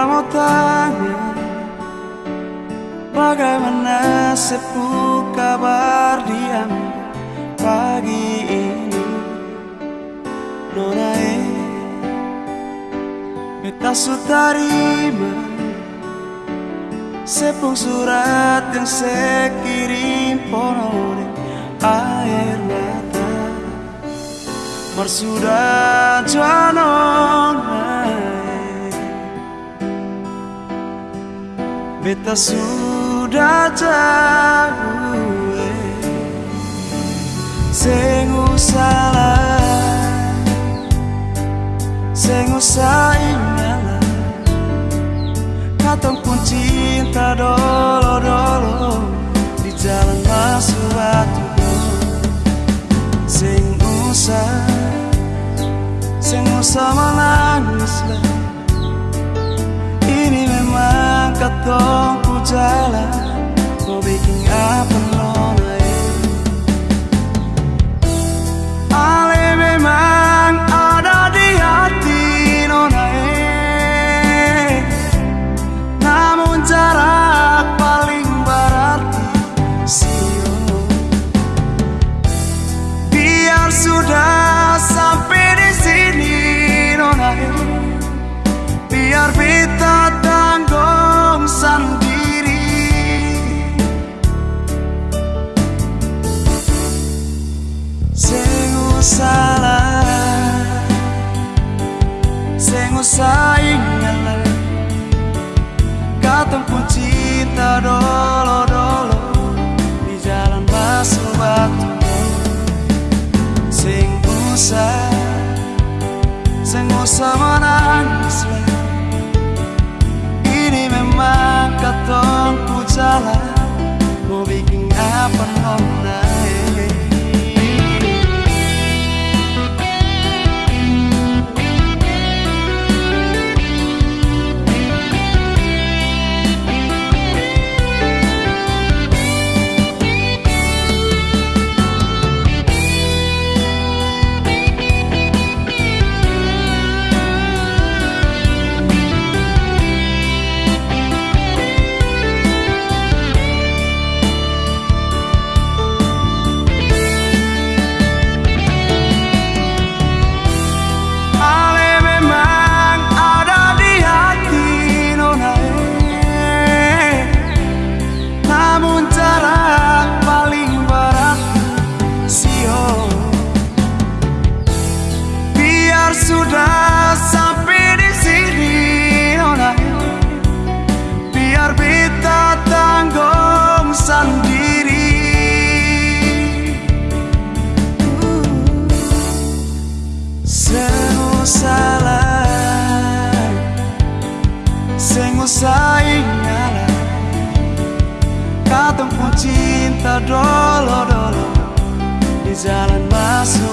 la montaña Bagaimana sepul kabar diam pagi ini Nona e. Minta sutarima Sepung surat yang saya kirim Ponore air mata Marsuda Jono Beta sudah jauh Sengu salah Sengu saingalah Katong pun cinta dolo-dolo Di jalan masuk batu. Sing usah Sing usah menangis lah katong Sing usah Sing usah sudah sampai di sini nona Biar kita tanggung sendiri. Sengu salah. Sengu saingalah Katong pun cinta dolo-dolo. Di jalan masuk